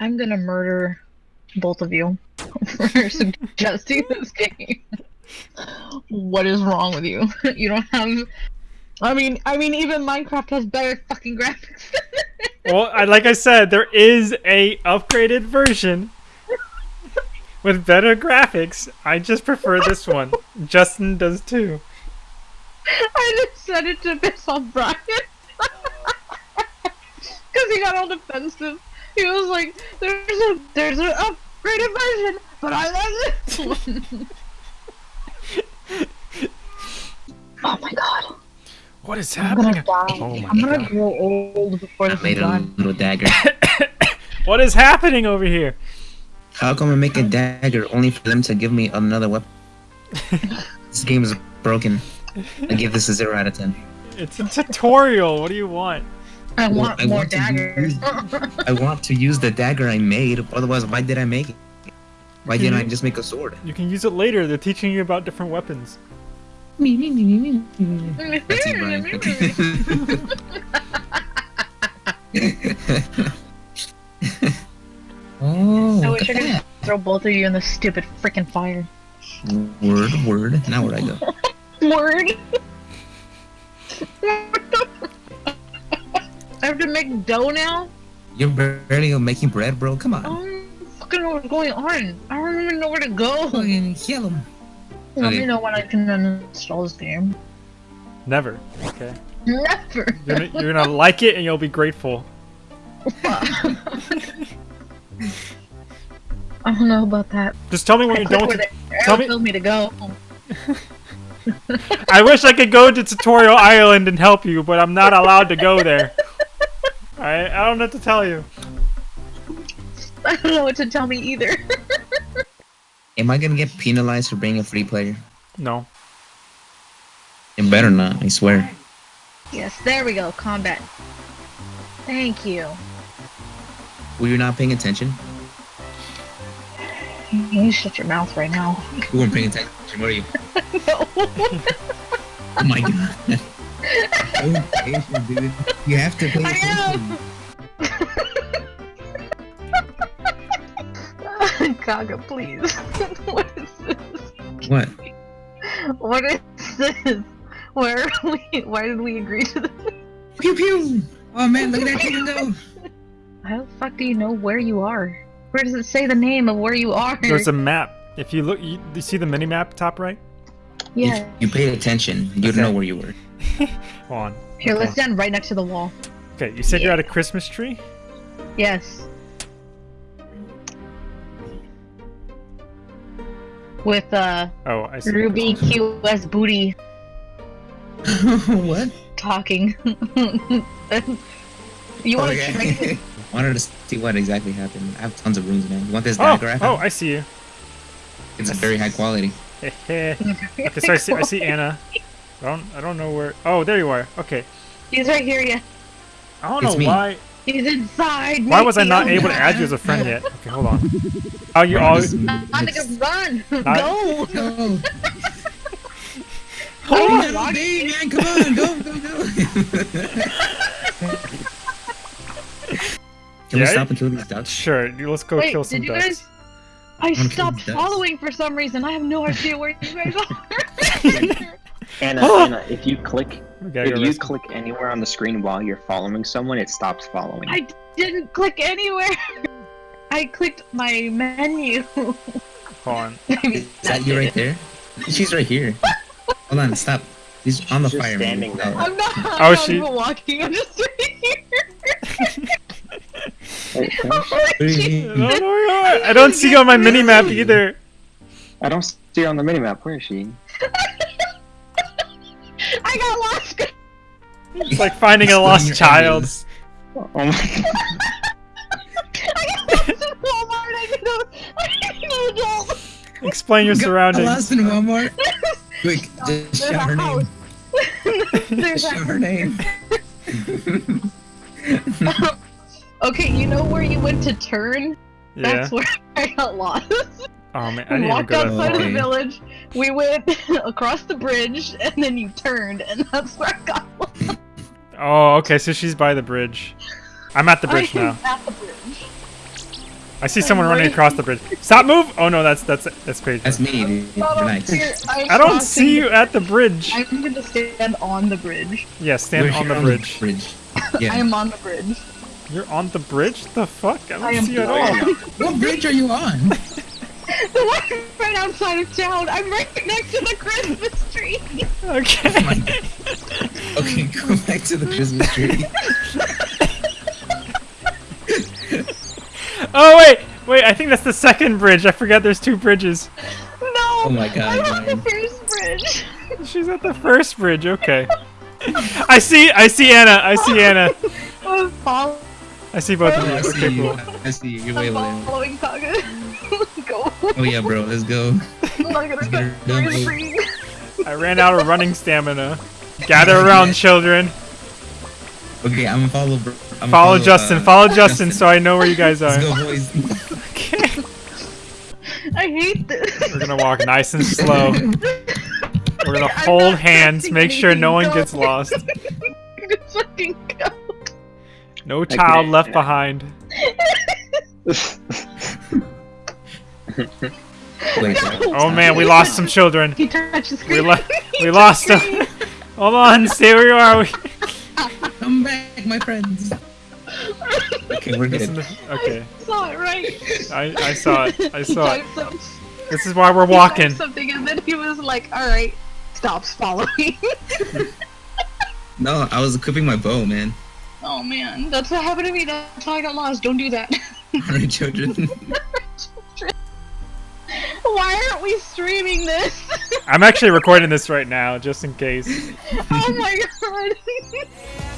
I'm gonna murder both of you for suggesting this game. What is wrong with you? You don't have. I mean, I mean, even Minecraft has better fucking graphics. Well, I, like I said, there is a upgraded version with better graphics. I just prefer this one. Justin does too. I just said it to piss off Brian. Because he got all defensive. He was like, there's a there's an upgraded version, but I like this one. oh my god. What is happening? I'm gonna happening? die. Oh my I'm gonna god. grow old before I this is made a done. little dagger. What is happening over here? How come I make a dagger only for them to give me another weapon? this game is broken. I give this a zero out of ten. It's a tutorial. What do you want? I Well, want I more want to daggers. use- I want to use the dagger I made. Otherwise, why did I make it? Why didn't I just make a sword? You can use it later. They're teaching you about different weapons. Me, me, me, me, me. That's it, Brian. oh, I look wish I at could that. throw both of you in the stupid freaking fire. Word, word. Now where I go? Word. I have to make dough now. You're barely making bread, bro. Come on. I don't fucking know what's going on. I don't even know where to go. Fucking kill him. Let Okay. me know when I can uninstall this game. Never. Okay. Never. You're gonna, you're gonna like it and you'll be grateful. I don't know about that. Just tell me when I you're click done where with the tell me- told me to go. I wish I could go to Tutorial Island and help you, but I'm not allowed to go there. I I don't know what to tell you. I don't know what to tell me either. Am I gonna get penalized for being a free player? No. It better not. I swear. yes, there we go. Combat. Thank you. Were you not paying attention? You shut your mouth right now. You weren't paying attention, were you? Oh my god. Pay attention, dude. You have to pay I attention. am. Kaga, please. what is this? What? What is this? Where are we? Why did we agree to this? Pew pew! Oh man, look at that chicken go! How the fuck do you know where you are? Where does it say the name of where you are? There's a map. If you look, you, you see the mini map top right. Yeah. If you paid attention, you'd Okay. know where you were. Hold on. Here, let's stand right next to the wall. Okay, you said you're at a Christmas tree. Yes. With uh Oh, I see. Ruby QS booty what? talking. you want to try Wanted to see what exactly happened. I have tons of runes, man. You want this Oh, dagger? Oh, I see you. It's a very high quality. okay, so I see, I see Anna. I don't, I don't know where. Oh, there you are. Okay. He's right here, yeah. I don't It's know me. why. He's inside. Why was I not Nicky. able to add you as a friend yet? Okay, hold on. Oh, you Bro, all. this- Monica, run! Not- Go! No. Oh, Little baby, man, come on, go, go, go. Can we stop and kill these ducks? Sure, let's go Wait, kill some did you ducks. Guys? I wanna stopped these following for some reason. I have no idea where you guys are. Anna, Oh! Anna, if you click We if you rescue- click anywhere on the screen while you're following someone, it stops following. I didn't click anywhere. I clicked my menu. Hold on. Is that you right there? She's right here. Hold on, stop. She's on the She's fire. standing there. I'm not. Oh, I'm Oh, not she- even walking. I'm just right here. Wait, can Oh, I- Where is I she? don't know where you are. I don't see you on my mini map either. I don't see her on the mini map. Where is she? I got lost. It's like finding a lost child. areas. Oh my god. I got lost in Walmart. I need a, I need an adult. Explain your I surroundings. lost in Walmart. Quick, just There's shout her name. There's Just shout her name. Okay, you know where you went to turn? Yeah. That's where I got lost. Oh man, I We need to walked go outside of the village, we went across the bridge, and then you turned, and that's where I got lost. Oh, okay. So she's by the bridge. I'm at the bridge I now. at the bridge. I see someone running right- across the bridge. Stop! Move! Oh no, that's that's that's Paige. That's me, dude. Not on Relax. here. I'm don't crossing see you at the bridge. I'm gonna stand on the bridge. Yeah, stand We're on the bridge. bridge. I am on the bridge. You're on the bridge? The fuck? I don't I see you at all. What bridge are you on? The one right outside of town. I'm right next to the Christmas tree. Okay. Oh okay, go back to the Christmas tree. oh wait, wait. I think that's the second bridge. I forgot there's two bridges. No. Oh my God, I'm on the first bridge. She's at the first bridge. Okay. I see. I see Anna. I see Anna. I'm follow- I see both of you. I see Okay, you. cool. I see you. You're way I'm low. following Kaga. Go. Oh yeah, bro. Let's go. I'm not gonna Get her go. done, We're bro. free. I ran out of running stamina. Gather around, children. Okay, I'm gonna follow. Bro. I'm Follow uh, Justin. Follow Justin, so I know where you guys Let's are. go, boys. Okay. I hate this. We're gonna walk nice and slow. We're gonna I'm hold hands, make sure no one gets lost. Just fucking go. No child Okay. left behind. Oh man, we lost some children. He touched the We, lo- we lost them. Hold on, stay where you are. We- Come back, my friends. Okay, we're good. okay, I saw it right. I, I saw it. I saw it. some- This is why we're walking. Something and then he was like, "All right, stops following." No, I was equipping my bow, man. Oh man, that's what happened to me. That's how I got lost. Don't do that. Alright, children. Why aren't we streaming this? I'm actually recording this right now, just in case. oh my god. She's fine, wondering